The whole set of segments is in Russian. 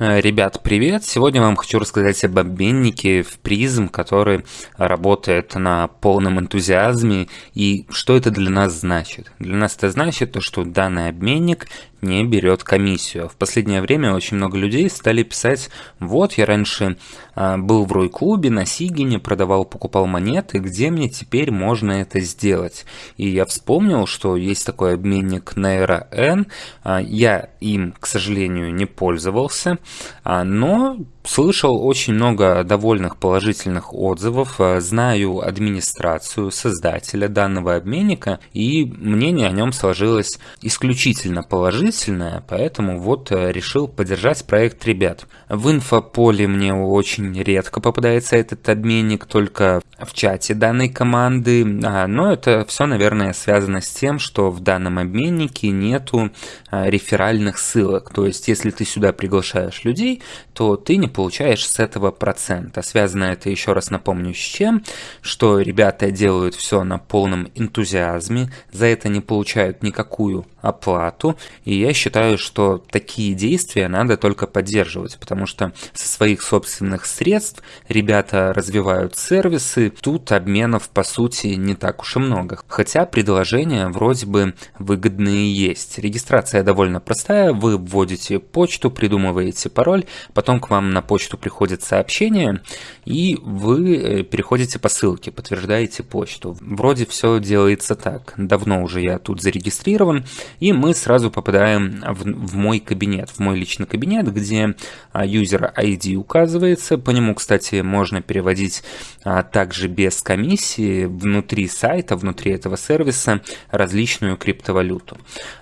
Э, ребят, привет! Сегодня вам хочу рассказать об обменнике в призм, который работает на полном энтузиазме и что это для нас значит. Для нас это значит то, что данный обменник не берет комиссию. В последнее время очень много людей стали писать, вот я раньше а, был в Рой-клубе на Сигине, продавал, покупал монеты, где мне теперь можно это сделать? И я вспомнил, что есть такой обменник Naira N, а, я им, к сожалению, не пользовался, а, но Слышал очень много довольных положительных отзывов, э, знаю администрацию, создателя данного обменника, и мнение о нем сложилось исключительно положительное, поэтому вот э, решил поддержать проект ребят. В инфополе мне очень редко попадается этот обменник, только в чате данной команды, а, но это все, наверное, связано с тем, что в данном обменнике нету а, реферальных ссылок, то есть если ты сюда приглашаешь людей, то ты не получаешь с этого процента. Связано это, еще раз напомню, с чем, что ребята делают все на полном энтузиазме, за это не получают никакую оплату, и я считаю, что такие действия надо только поддерживать, потому что со своих собственных средств ребята развивают сервисы, тут обменов по сути не так уж и много, хотя предложения вроде бы выгодные есть. Регистрация довольно простая, вы вводите почту, придумываете пароль, потом к вам на почту приходит сообщение, и вы э, переходите по ссылке, подтверждаете почту. Вроде все делается так, давно уже я тут зарегистрирован, и мы сразу попадаем в, в мой кабинет, в мой личный кабинет, где а, user ID указывается. По нему, кстати, можно переводить а, также без комиссии внутри сайта, внутри этого сервиса различную криптовалюту.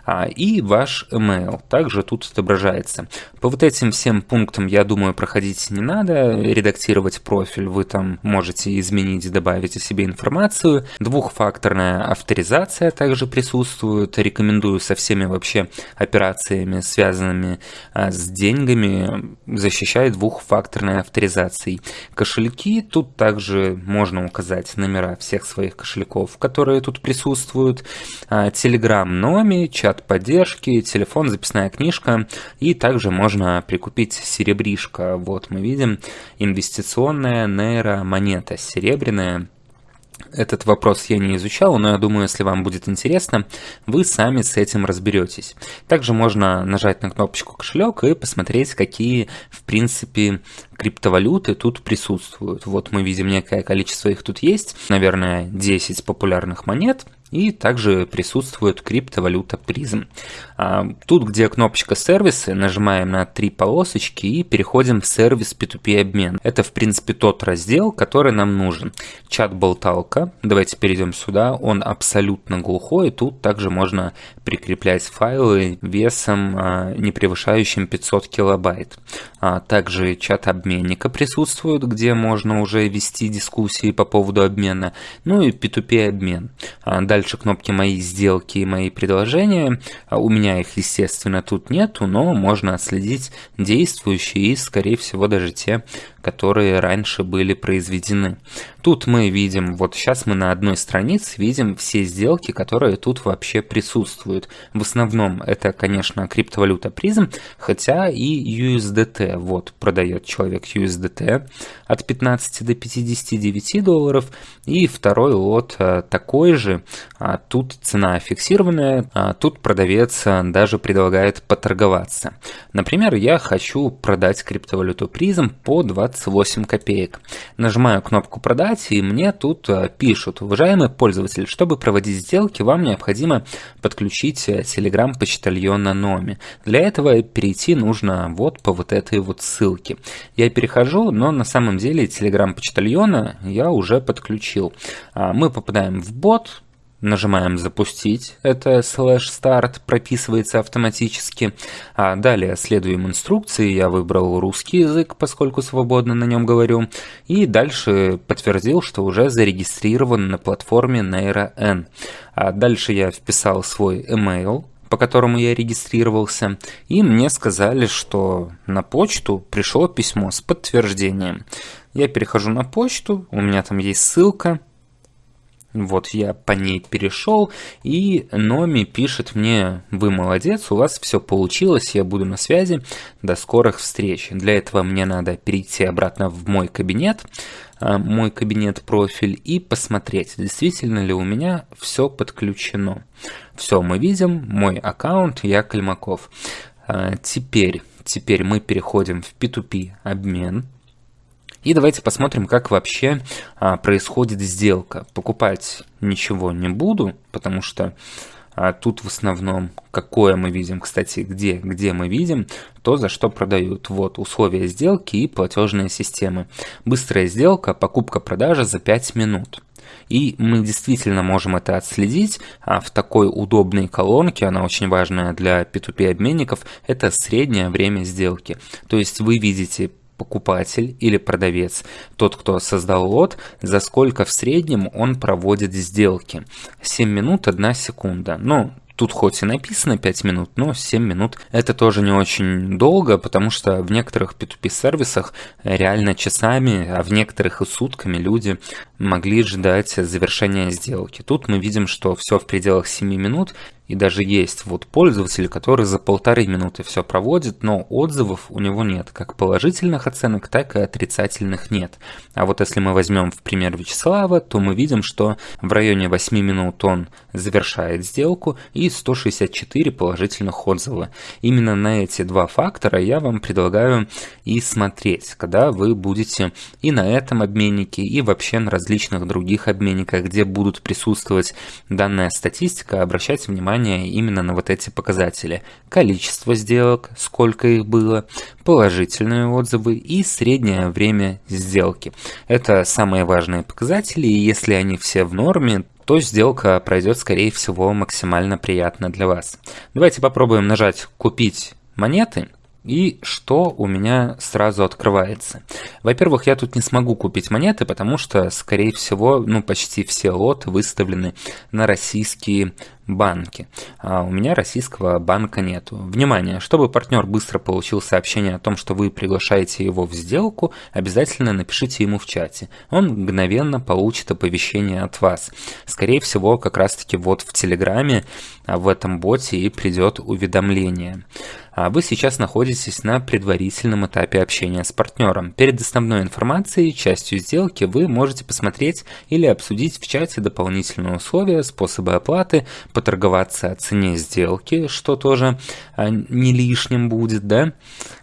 А, и ваш email также тут отображается. По вот этим всем пунктам, я думаю, проходить не надо. Редактировать профиль вы там можете изменить, добавить о себе информацию. Двухфакторная авторизация также присутствует. Рекомендую со всеми вообще операциями, связанными а, с деньгами, защищает двухфакторной авторизацией. Кошельки, тут также можно указать номера всех своих кошельков, которые тут присутствуют. Telegram Номи, чат поддержки, телефон, записная книжка и также можно прикупить серебришко. Вот мы видим инвестиционная нейромонета серебряная этот вопрос я не изучал, но я думаю, если вам будет интересно, вы сами с этим разберетесь. Также можно нажать на кнопочку кошелек и посмотреть, какие, в принципе, криптовалюты тут присутствуют. Вот мы видим некое количество их тут есть, наверное, 10 популярных монет, и также присутствует криптовалюта призм. А, тут, где кнопочка сервисы, нажимаем на три полосочки и переходим в сервис P2P обмен. Это, в принципе, тот раздел, который нам нужен. Чат-болталка. Давайте перейдем сюда. Он абсолютно глухой. Тут также можно прикреплять файлы весом, а, не превышающим 500 килобайт. А, также чат обменника присутствует, где можно уже вести дискуссии по поводу обмена. Ну и P2P обмен. Дальше кнопки «Мои сделки» и «Мои предложения». У меня меня их, естественно, тут нету, но можно отследить действующие и, скорее всего, даже те, которые раньше были произведены. Тут мы видим, вот сейчас мы на одной странице видим все сделки, которые тут вообще присутствуют. В основном это, конечно, криптовалюта призм, хотя и USDT. Вот продает человек USDT от 15 до 59 долларов. И второй лот э, такой же. А тут цена фиксированная, а тут продавец э, даже предлагает поторговаться. Например, я хочу продать криптовалюту призм по 20 28 копеек. Нажимаю кнопку «Продать» и мне тут э, пишут, уважаемый пользователь, чтобы проводить сделки, вам необходимо подключить э, Telegram почтальона Номи. Для этого перейти нужно вот по вот этой вот ссылке. Я перехожу, но на самом деле Telegram почтальона я уже подключил. А, мы попадаем в бот, Нажимаем «Запустить», это слэш старт прописывается автоматически. А далее следуем инструкции, я выбрал русский язык, поскольку свободно на нем говорю. И дальше подтвердил, что уже зарегистрирован на платформе NeuroN. А дальше я вписал свой email, по которому я регистрировался, и мне сказали, что на почту пришло письмо с подтверждением. Я перехожу на почту, у меня там есть ссылка, Вот я по ней перешел, и Номи пишет мне, вы молодец, у вас все получилось, я буду на связи, до скорых встреч. Для этого мне надо перейти обратно в мой кабинет, а, мой кабинет-профиль, и посмотреть, действительно ли у меня все подключено. Все, мы видим, мой аккаунт, я Кальмаков. А, теперь, теперь мы переходим в P2P обмен. И давайте посмотрим, как вообще а, происходит сделка. Покупать ничего не буду, потому что а, тут в основном какое мы видим, кстати, где, где мы видим, то, за что продают. Вот условия сделки и платежные системы. Быстрая сделка, покупка-продажа за 5 минут. И мы действительно можем это отследить а в такой удобной колонке, она очень важная для P2P обменников, это среднее время сделки. То есть вы видите покупатель или продавец, тот, кто создал лот, за сколько в среднем он проводит сделки. 7 минут 1 секунда. Ну, Тут хоть и написано 5 минут, но 7 минут это тоже не очень долго, потому что в некоторых P2P сервисах реально часами, а в некоторых и сутками люди могли ждать завершения сделки. Тут мы видим, что все в пределах 7 минут, и даже есть вот пользователь, который за полторы минуты все проводит, но отзывов у него нет. Как положительных оценок, так и отрицательных нет. А вот если мы возьмем в пример Вячеслава, то мы видим, что в районе 8 минут он завершает сделку и 164 положительных отзыва. Именно на эти два фактора я вам предлагаю и смотреть, когда вы будете и на этом обменнике, и вообще на различных других обменниках, где будут присутствовать данная статистика, обращать внимание внимание именно на вот эти показатели. Количество сделок, сколько их было, положительные отзывы и среднее время сделки. Это самые важные показатели, и если они все в норме, то сделка пройдет, скорее всего, максимально приятно для вас. Давайте попробуем нажать «Купить монеты». И что у меня сразу открывается? Во-первых, я тут не смогу купить монеты, потому что, скорее всего, ну почти все лоты выставлены на российские банки. А у меня российского банка нету. Внимание, чтобы партнер быстро получил сообщение о том, что вы приглашаете его в сделку, обязательно напишите ему в чате. Он мгновенно получит оповещение от вас. Скорее всего, как раз таки вот в Телеграме, а, в этом боте и придет уведомление. А вы сейчас находитесь на предварительном этапе общения с партнером. Перед основной информацией, частью сделки, вы можете посмотреть или обсудить в чате дополнительные условия, способы оплаты, поторговаться о цене сделки, что тоже а, не лишним будет, да,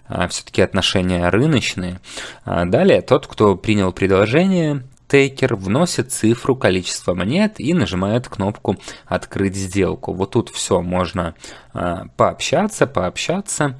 а, все-таки отношения рыночные. А, далее, тот, кто принял предложение, тейкер вносит цифру количества монет и нажимает кнопку «Открыть сделку». Вот тут все можно пообщаться, пообщаться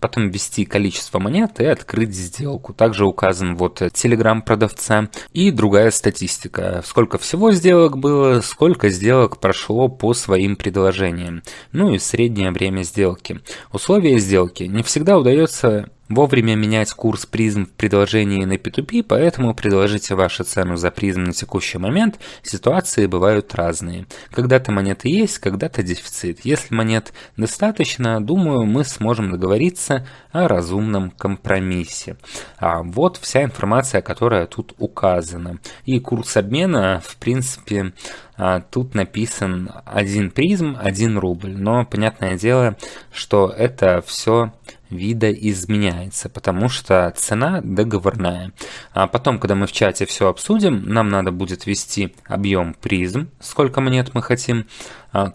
потом ввести количество монет и открыть сделку. Также указан вот телеграм продавца и другая статистика. Сколько всего сделок было, сколько сделок прошло по своим предложениям. Ну и среднее время сделки. Условия сделки. Не всегда удается Вовремя менять курс призм в предложении на P2P, поэтому предложите вашу цену за призм на текущий момент. Ситуации бывают разные. Когда-то монеты есть, когда-то дефицит. Если монет достаточно, думаю, мы сможем договориться о разумном компромиссе. А вот вся информация, которая тут указана. И курс обмена, в принципе, а, тут написан один призм, один рубль. Но понятное дело, что это все видоизменяется, потому что цена договорная. А потом, когда мы в чате все обсудим, нам надо будет ввести объем призм, сколько монет мы хотим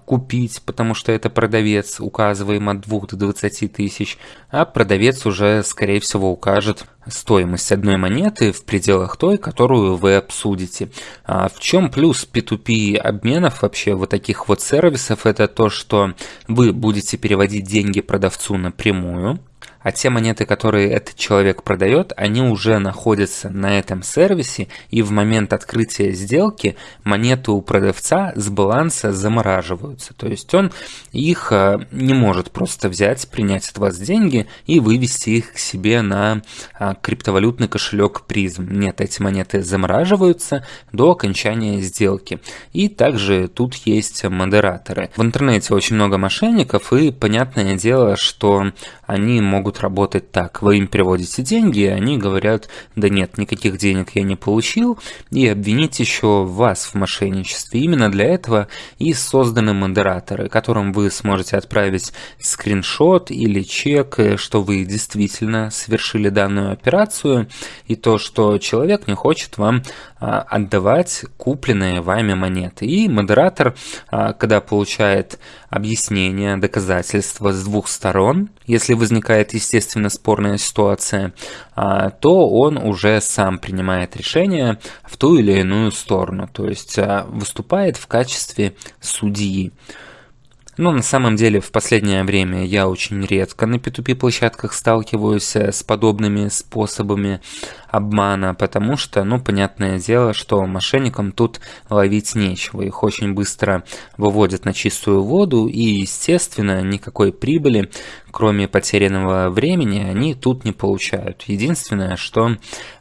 купить, потому что это продавец, указываем от 2 до 20 тысяч, а продавец уже, скорее всего, укажет стоимость одной монеты в пределах той, которую вы обсудите. А в чем плюс P2P обменов вообще вот таких вот сервисов? Это то, что вы будете переводить деньги продавцу напрямую, а те монеты, которые этот человек продает, они уже находятся на этом сервисе, и в момент открытия сделки монеты у продавца с баланса замораживаются. То есть он их э, не может просто взять, принять от вас деньги и вывести их к себе на э, криптовалютный кошелек призм. Нет, эти монеты замораживаются до окончания сделки. И также тут есть модераторы. В интернете очень много мошенников, и понятное дело, что они могут работать так. Вы им переводите деньги, и они говорят, да нет, никаких денег я не получил, и обвинить еще вас в мошенничестве. Именно для этого и созданы модераторы, которым вы сможете отправить скриншот или чек, что вы действительно совершили данную операцию, и то, что человек не хочет вам а, отдавать купленные вами монеты. И модератор, а, когда получает объяснение, доказательства с двух сторон, если возникает, естественно, спорная ситуация, а, то он уже сам принимает решение в ту или иную сторону, то есть выступает в качестве судьи. Но на самом деле в последнее время я очень редко на P2P площадках сталкиваюсь э, с подобными способами обмана, потому что, ну, понятное дело, что мошенникам тут ловить нечего. Их очень быстро выводят на чистую воду и, естественно, никакой прибыли, кроме потерянного времени, они тут не получают. Единственное, что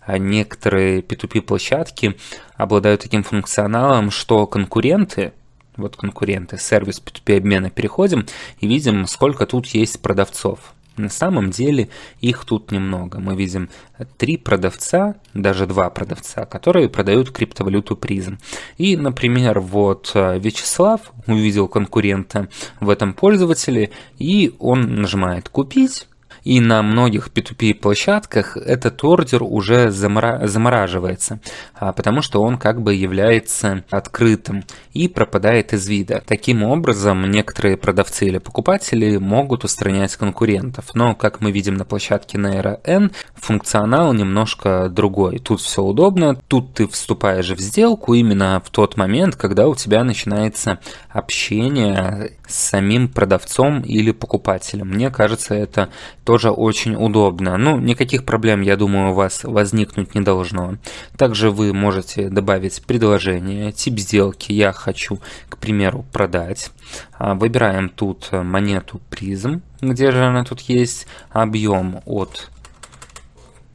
некоторые P2P площадки обладают таким функционалом, что конкуренты, вот конкуренты, сервис P2P обмена, переходим и видим, сколько тут есть продавцов. На самом деле их тут немного. Мы видим три продавца, даже два продавца, которые продают криптовалюту призм. И, например, вот э, Вячеслав увидел конкурента в этом пользователе, и он нажимает «Купить», и на многих P2P площадках этот ордер уже замора замораживается, а, потому что он как бы является открытым и пропадает из вида. Таким образом, некоторые продавцы или покупатели могут устранять конкурентов, но, как мы видим на площадке Naira N, функционал немножко другой. Тут все удобно, тут ты вступаешь в сделку именно в тот момент, когда у тебя начинается общение с самим продавцом или покупателем. Мне кажется, это тоже очень удобно. Ну, никаких проблем, я думаю, у вас возникнуть не должно. Также вы можете добавить предложение, тип сделки «Я хочу, к примеру, продать». А, выбираем тут монету призм, где же она тут есть, объем от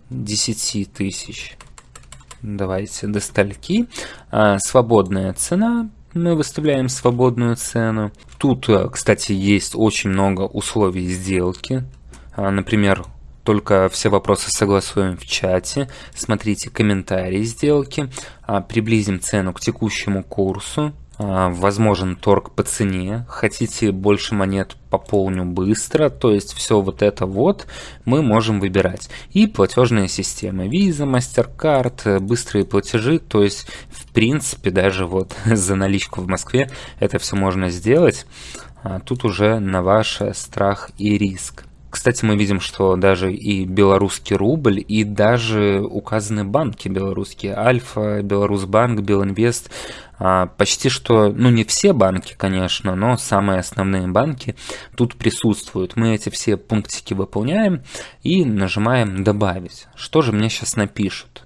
10 тысяч. Давайте до стальки. А, свободная цена мы выставляем свободную цену. Тут, э, кстати, есть очень много условий сделки. А, например, только все вопросы согласуем в чате. Смотрите комментарии сделки. А, приблизим цену к текущему курсу. А, возможен торг по цене, хотите больше монет пополню быстро, то есть все вот это вот мы можем выбирать. И платежные системы, Visa, MasterCard, быстрые платежи, то есть в принципе даже вот за наличку в Москве это все можно сделать, а тут уже на ваш страх и риск. Кстати, мы видим, что даже и белорусский рубль, и даже указаны банки белорусские, Альфа, Беларусьбанк, Белинвест, почти что, ну не все банки, конечно, но самые основные банки тут присутствуют. Мы эти все пунктики выполняем и нажимаем «Добавить». Что же мне сейчас напишут?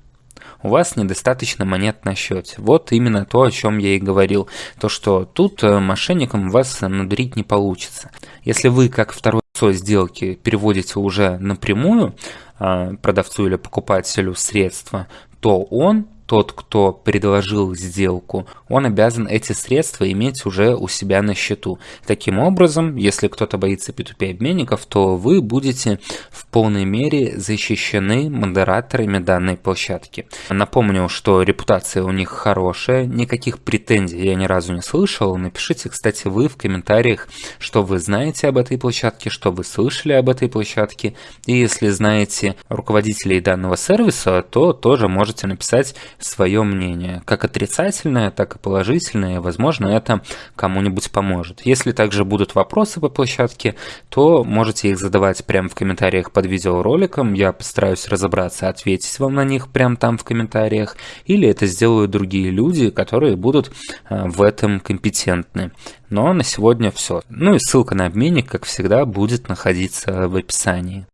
у вас недостаточно монет на счете. Вот именно то, о чем я и говорил. То, что тут э, мошенникам вас надурить не получится. Если вы, как второй сделки, переводите уже напрямую э, продавцу или покупателю средства, то он тот, кто предложил сделку, он обязан эти средства иметь уже у себя на счету. Таким образом, если кто-то боится P2P обменников, то вы будете в полной мере защищены модераторами данной площадки. Напомню, что репутация у них хорошая, никаких претензий я ни разу не слышал. Напишите, кстати, вы в комментариях, что вы знаете об этой площадке, что вы слышали об этой площадке. И если знаете руководителей данного сервиса, то тоже можете написать свое мнение, как отрицательное, так и положительное, возможно, это кому-нибудь поможет. Если также будут вопросы по площадке, то можете их задавать прямо в комментариях под видеороликом, я постараюсь разобраться, ответить вам на них прямо там в комментариях, или это сделают другие люди, которые будут э, в этом компетентны. Но на сегодня все. Ну и ссылка на обменник, как всегда, будет находиться в описании.